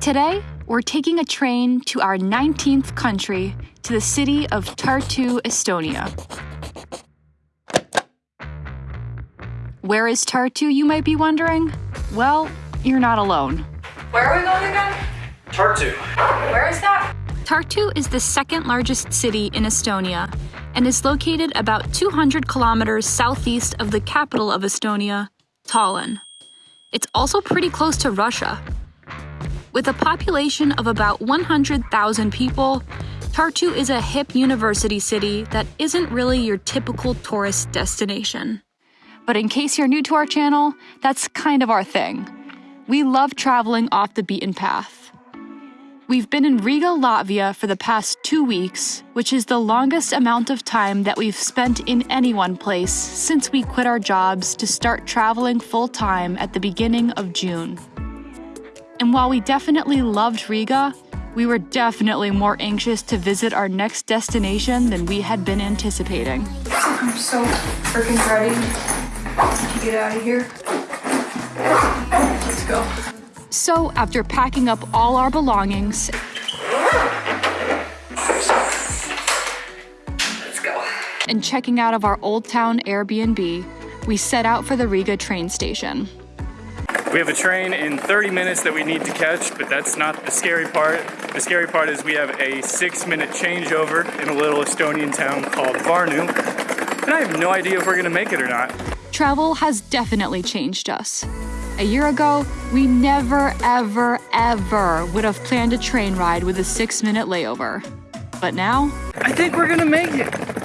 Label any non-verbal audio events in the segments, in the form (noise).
Today, we're taking a train to our 19th country, to the city of Tartu, Estonia. Where is Tartu, you might be wondering? Well, you're not alone. Where are we going again? Tartu. Where is that? Tartu is the second largest city in Estonia and is located about 200 kilometers southeast of the capital of Estonia, Tallinn. It's also pretty close to Russia. With a population of about 100,000 people, Tartu is a hip university city that isn't really your typical tourist destination. But in case you're new to our channel, that's kind of our thing. We love traveling off the beaten path. We've been in Riga, Latvia for the past two weeks, which is the longest amount of time that we've spent in any one place since we quit our jobs to start traveling full time at the beginning of June. And while we definitely loved Riga, we were definitely more anxious to visit our next destination than we had been anticipating. I'm so freaking ready to get out of here. Let's go. So, after packing up all our belongings Let's go. and checking out of our Old Town Airbnb, we set out for the Riga train station. We have a train in 30 minutes that we need to catch, but that's not the scary part. The scary part is we have a six minute changeover in a little Estonian town called Varnu. And I have no idea if we're gonna make it or not. Travel has definitely changed us. A year ago, we never, ever, ever would have planned a train ride with a six minute layover. But now, I think we're gonna make it.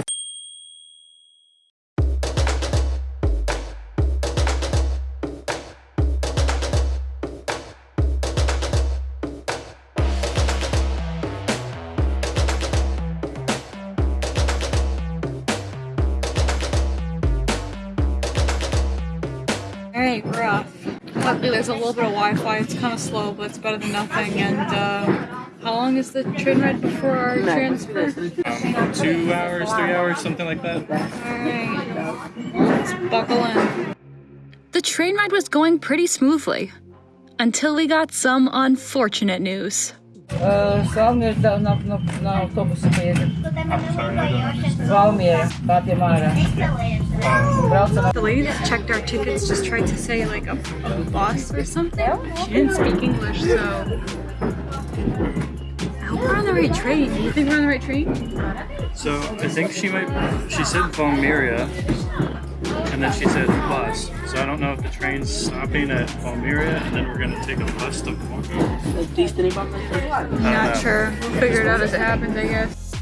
Alright, we're off. Luckily there's a little bit of Wi-Fi, it's kind of slow, but it's better than nothing. And uh, how long is the train ride before our transfer? Um, two hours, three hours, something like that. Alright, let's buckle in. the train ride was going pretty smoothly. Until we got some unfortunate news. Svalmier na, na, na autobusu pieeja. Svalmier, Batiamāra. The lady checked our tickets just tried to say like a, a bus or something. She didn't speak English, so I hope we're on the right train. Do you think we're on the right train? So I think she might. She said Valmiria and then she said bus. So I don't know if the train's stopping at Valmiera, and then we're gonna take a bus to Varnu. Not sure. We'll figure it out as it happens, I guess.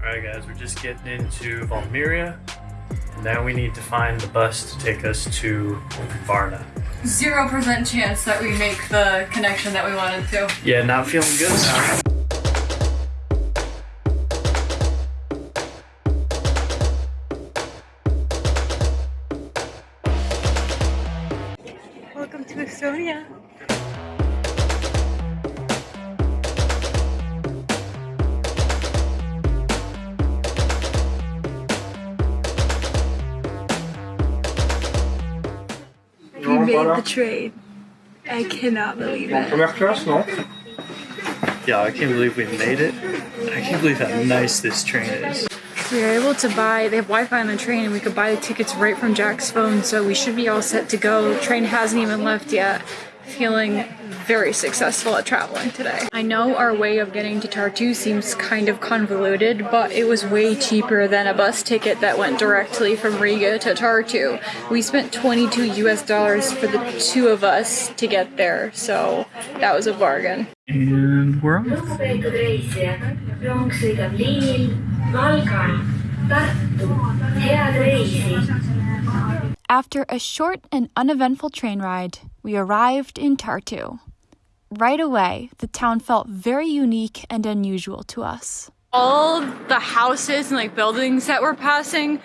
Alright guys, we're just getting into Valmiera. Now we need to find the bus to take us to Varna. Zero percent chance that we make the connection that we wanted to. Yeah, not feeling good now. Welcome to Estonia. We made the train. I cannot believe it. Première classe, non Yeah, I can't believe we made it. I can't believe how nice this train is. We were able to buy, they have Wi Fi on the train, and we could buy the tickets right from Jack's phone, so we should be all set to go. Train hasn't even left yet. Feeling very successful at traveling today. I know our way of getting to Tartu seems kind of convoluted, but it was way cheaper than a bus ticket that went directly from Riga to Tartu. We spent 22 US dollars for the two of us to get there, so that was a bargain. And lugupeetud reisijad, rong sõidab liinil Valga, Tartu, head reisi! After a short and uneventful train ride, we arrived in Tartu. Right away, the town felt very unique and unusual to us. All the houses and like buildings that we're passing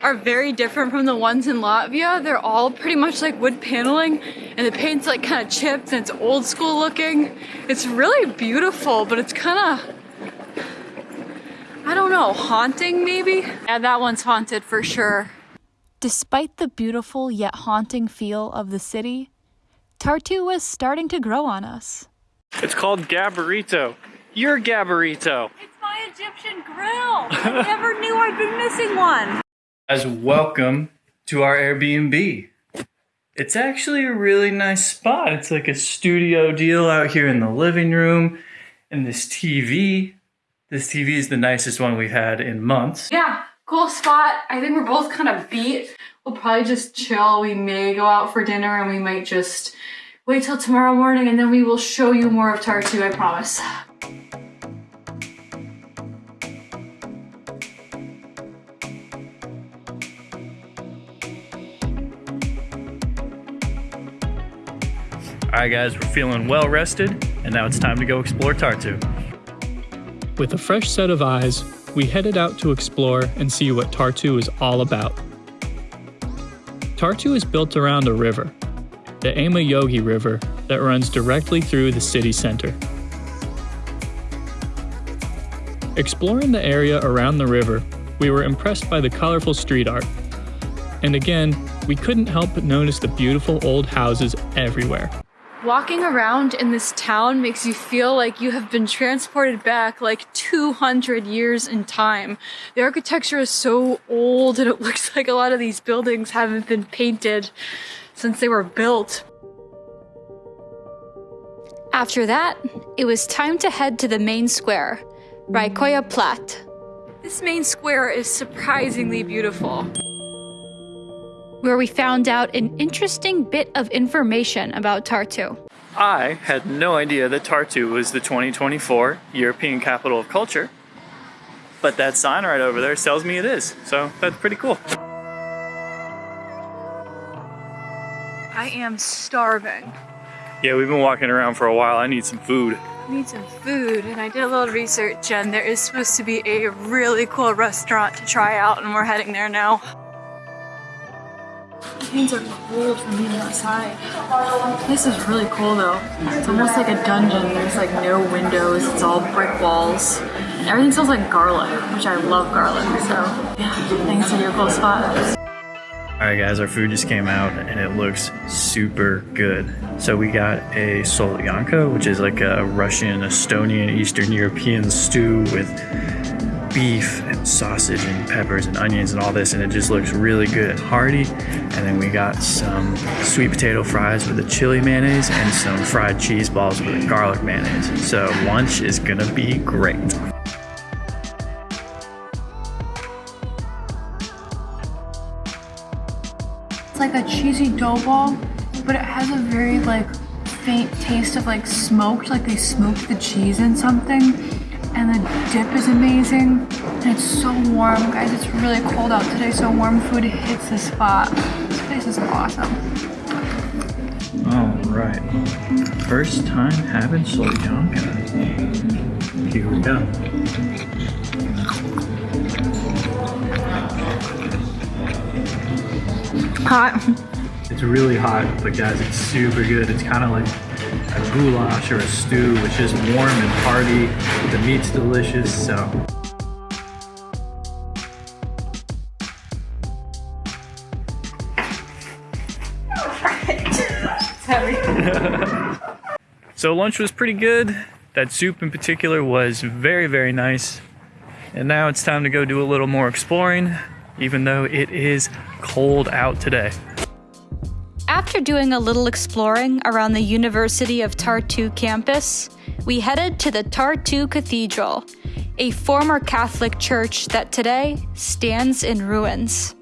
are very different from the ones in Latvia. They're all pretty much like wood paneling and the paint's like kind of chipped and it's old school looking. It's really beautiful, but it's kind of I don't know, haunting maybe? Yeah, that one's haunted for sure. Despite the beautiful yet haunting feel of the city, Tartu was starting to grow on us. It's called Gabarito. You're Gabarito. It's my Egyptian grill. I never knew I'd been missing one. As welcome to our Airbnb. It's actually a really nice spot. It's like a studio deal out here in the living room. And this TV, this TV is the nicest one we've had in months. Yeah, cool spot. I think we're both kind of beat. We'll probably just chill. We may go out for dinner and we might just wait till tomorrow morning and then we will show you more of Tartu, I promise. Right, guys, we're feeling well rested, and now it's time to go explore Tartu. With a fresh set of eyes, we headed out to explore and see what Tartu is all about. Tartu is built around a river, the Emajõgi River, that runs directly through the city center. Exploring the area around the river, we were impressed by the colorful street art. And again, we couldn't help but notice the beautiful old houses everywhere. Walking around in this town makes you feel like you have been transported back like 200 years in time. The architecture is so old and it (laughs) looks like a lot of these buildings haven't been painted since they were built. After that, it was time to head to the main square, Raekoja Plat. This main square is surprisingly beautiful. Where we found out an interesting bit of information about Tartu. I had no idea that Tartu was the 2024 European Capital of Culture, but that sign right over there tells me it is, so that's pretty cool. I am starving. Yeah, we've been walking around for a while. I need some food. I need some food and I did a little research and there is supposed to be a really cool restaurant to try out and we're heading there now. Hands are cold from being outside. This is really cool though. It's almost like a dungeon. There's like no windows. It's all brick walls. And everything smells like garlic, which I love garlic. So yeah, I think it's a really cool spot. All right, guys, our food just came out and it looks super good. So we got a solyanka, which is like a Russian, Estonian, Eastern European stew with beef sausage and peppers and onions and all this, and it just looks really good and hearty. And then we got some sweet potato fries with a chili mayonnaise and some fried cheese balls with a garlic mayonnaise. So lunch is gonna be great. It's like a cheesy dough ball, but it has a very like faint taste of like smoked, like they smoked the cheese in something. And the dip is amazing. And it's so warm, guys. It's really cold out today, so warm food hits the spot. This place is awesome. All right. First time having solyanka. Here we go. Hot. It's really hot, but guys, it's super good. It's kind of like a goulash or a stew. It's just warm and hearty. The meat's delicious, so. (laughs) So lunch was pretty good. That soup in particular was very, very nice. And now it's time to go do a little more exploring, even though it is cold out today. After doing a little exploring around the University of Tartu campus, we headed to the Tartu Cathedral, a former Catholic church that today stands in ruins.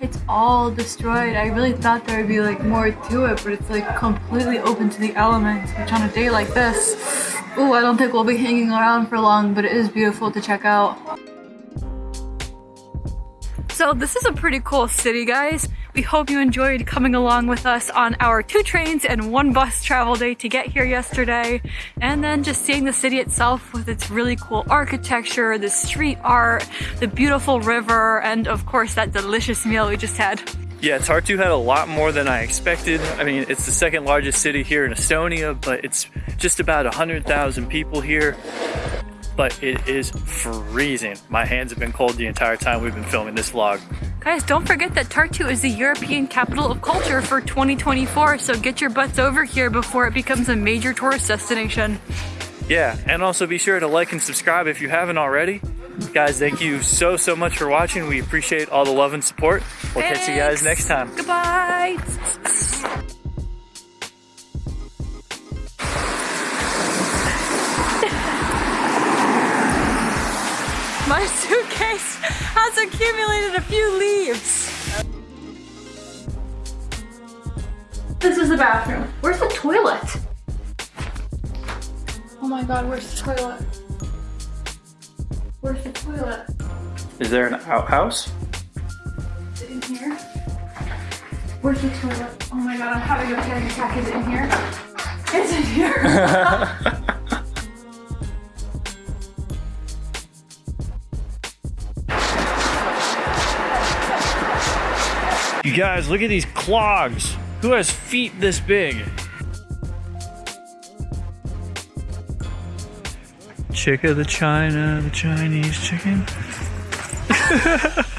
It's all destroyed. I really thought there would be like more to it, but it's like completely open to the elements, which on a day like this, ooh, I don't think we'll be hanging around for long, but it is beautiful to check out. So this is a pretty cool city, guys. We hope you enjoyed coming along with us on our two trains and one bus travel day to get here yesterday. And then just seeing the city itself with its really cool architecture, the street art, the beautiful river, and of course that delicious meal we just had. Yeah, Tartu had a lot more than I expected. I mean, it's the second largest city here in Estonia, but it's just about 100,000 people here. But it is freezing. My hands have been cold the entire time we've been filming this vlog. Guys, don't forget that Tartu is the European capital of culture for 2024, so get your butts over here before it becomes a major tourist destination. Yeah, and also be sure to like and subscribe if you haven't already. Guys, thank you so, so much for watching. We appreciate all the love and support. We'll catch you guys next time. Goodbye. Has accumulated a few leaves. This is the bathroom. Where's the toilet? Oh my god, where's the toilet? Where's the toilet? Is there an outhouse? Is it in here? Where's the toilet? Oh my god, I'm having a panic attack. Is it in here? It's in here. (laughs) (laughs) You guys, look at these clogs. Who has feet this big? Chick of the China, the Chinese chicken. (laughs)